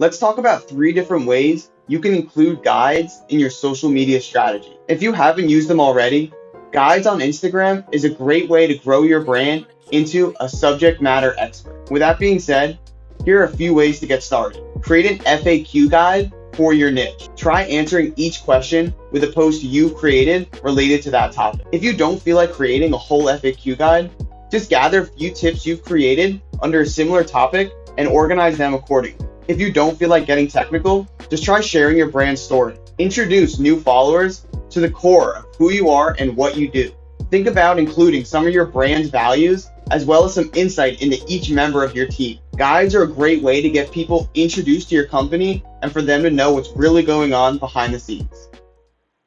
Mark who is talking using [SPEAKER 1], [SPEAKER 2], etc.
[SPEAKER 1] Let's talk about three different ways you can include guides in your social media strategy. If you haven't used them already, guides on Instagram is a great way to grow your brand into a subject matter expert. With that being said, here are a few ways to get started. Create an FAQ guide for your niche. Try answering each question with a post you've created related to that topic. If you don't feel like creating a whole FAQ guide, just gather a few tips you've created under a similar topic and organize them accordingly. If you don't feel like getting technical, just try sharing your brand story. Introduce new followers to the core of who you are and what you do. Think about including some of your brand's values as well as some insight into each member of your team. Guides are a great way to get people introduced to your company and for them to know what's really going on behind the scenes.